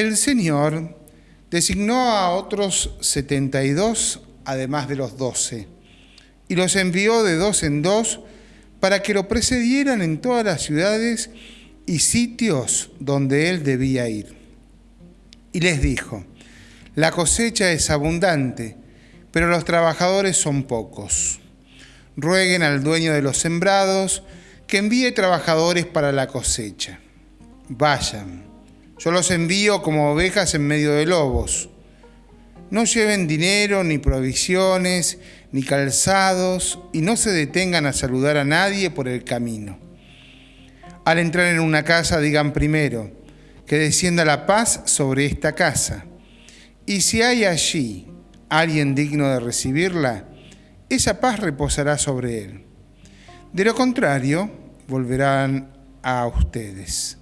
el Señor designó a otros 72, además de los doce, y los envió de dos en dos para que lo precedieran en todas las ciudades y sitios donde él debía ir. Y les dijo, la cosecha es abundante, pero los trabajadores son pocos. Rueguen al dueño de los sembrados que envíe trabajadores para la cosecha. Vayan, yo los envío como ovejas en medio de lobos. No lleven dinero, ni provisiones, ni calzados, y no se detengan a saludar a nadie por el camino. Al entrar en una casa digan primero, que descienda la paz sobre esta casa. Y si hay allí alguien digno de recibirla, esa paz reposará sobre él. De lo contrario, volverán a ustedes.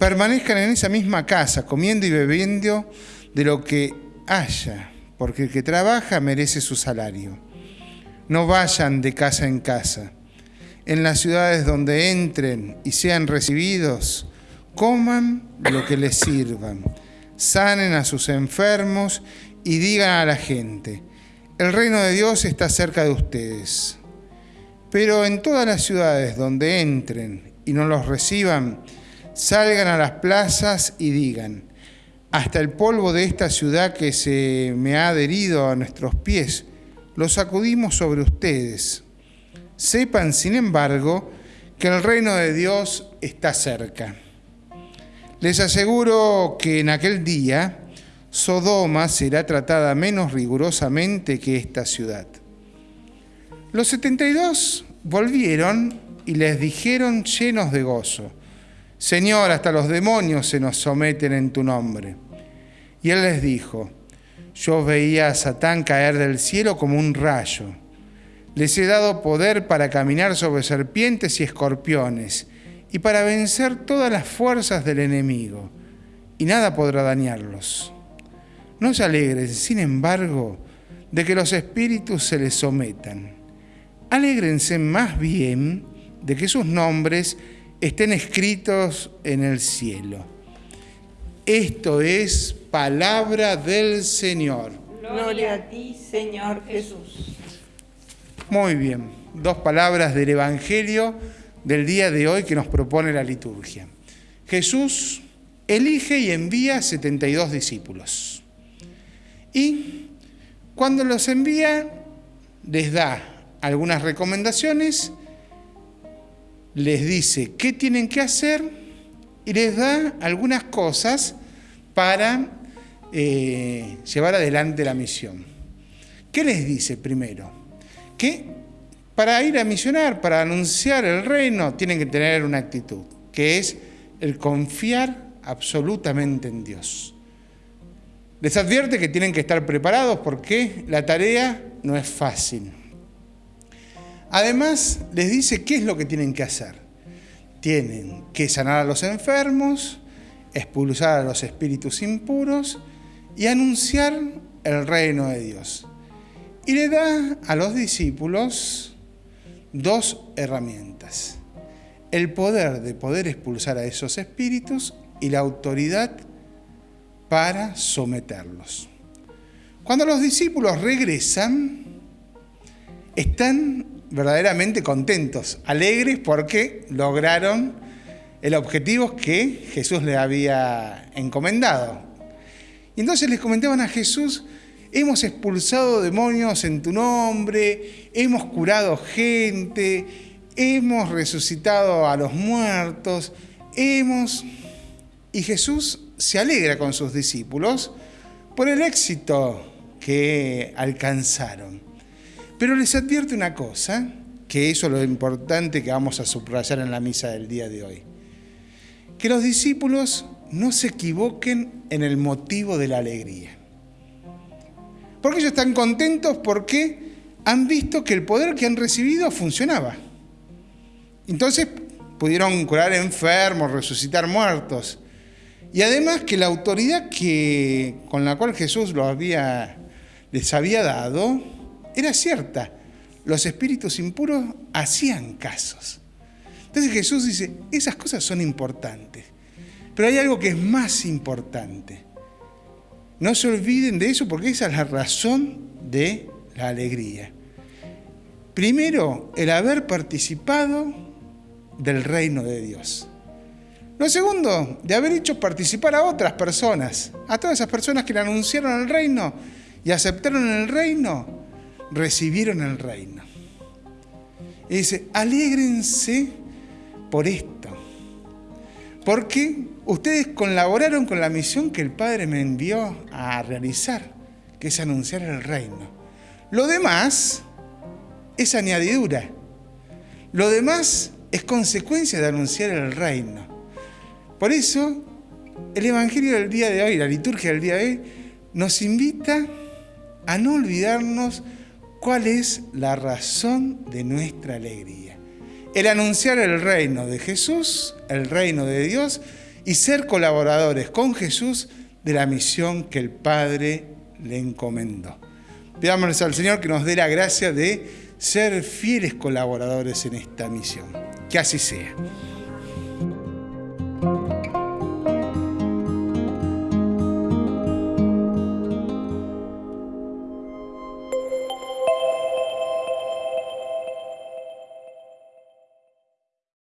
Permanezcan en esa misma casa, comiendo y bebiendo de lo que haya, porque el que trabaja merece su salario. No vayan de casa en casa. En las ciudades donde entren y sean recibidos, coman lo que les sirvan, sanen a sus enfermos y digan a la gente, el reino de Dios está cerca de ustedes. Pero en todas las ciudades donde entren y no los reciban, salgan a las plazas y digan, hasta el polvo de esta ciudad que se me ha adherido a nuestros pies, lo sacudimos sobre ustedes. Sepan, sin embargo, que el reino de Dios está cerca. Les aseguro que en aquel día Sodoma será tratada menos rigurosamente que esta ciudad. Los 72 volvieron y les dijeron llenos de gozo, Señor, hasta los demonios se nos someten en tu nombre. Y él les dijo, yo veía a Satán caer del cielo como un rayo. Les he dado poder para caminar sobre serpientes y escorpiones y para vencer todas las fuerzas del enemigo, y nada podrá dañarlos. No se alegren, sin embargo, de que los espíritus se les sometan. Alégrense más bien de que sus nombres estén escritos en el cielo. Esto es palabra del Señor. Gloria a ti, Señor Jesús. Muy bien, dos palabras del Evangelio del día de hoy que nos propone la liturgia. Jesús elige y envía 72 discípulos. Y cuando los envía, les da algunas recomendaciones, les dice qué tienen que hacer y les da algunas cosas para eh, llevar adelante la misión. ¿Qué les dice primero? Que para ir a misionar, para anunciar el reino, tienen que tener una actitud, que es el confiar absolutamente en Dios. Les advierte que tienen que estar preparados porque la tarea no es fácil. Además, les dice qué es lo que tienen que hacer. Tienen que sanar a los enfermos, expulsar a los espíritus impuros y anunciar el reino de Dios. Y le da a los discípulos dos herramientas. El poder de poder expulsar a esos espíritus y la autoridad para someterlos. Cuando los discípulos regresan, están verdaderamente contentos, alegres porque lograron el objetivo que Jesús les había encomendado. Y entonces les comentaban a Jesús, hemos expulsado demonios en tu nombre, hemos curado gente, hemos resucitado a los muertos, hemos... Y Jesús se alegra con sus discípulos por el éxito que alcanzaron. Pero les advierte una cosa, que eso es lo importante que vamos a subrayar en la misa del día de hoy. Que los discípulos no se equivoquen en el motivo de la alegría. Porque ellos están contentos porque han visto que el poder que han recibido funcionaba. Entonces pudieron curar enfermos, resucitar muertos. Y además que la autoridad que, con la cual Jesús había, les había dado era cierta. Los espíritus impuros hacían casos. Entonces Jesús dice, esas cosas son importantes. Pero hay algo que es más importante. No se olviden de eso porque esa es la razón de la alegría. Primero, el haber participado del reino de Dios. Lo segundo, de haber hecho participar a otras personas, a todas esas personas que le anunciaron el reino y aceptaron el reino, recibieron el reino. Y dice, alégrense por esto, porque ustedes colaboraron con la misión que el Padre me envió a realizar, que es anunciar el reino. Lo demás es añadidura. Lo demás es consecuencia de anunciar el reino. Por eso, el Evangelio del día de hoy, la liturgia del día de hoy, nos invita a no olvidarnos cuál es la razón de nuestra alegría. El anunciar el reino de Jesús, el reino de Dios, y ser colaboradores con Jesús de la misión que el Padre le encomendó. Pidámosles al Señor que nos dé la gracia de ser fieles colaboradores en esta misión. Que así sea.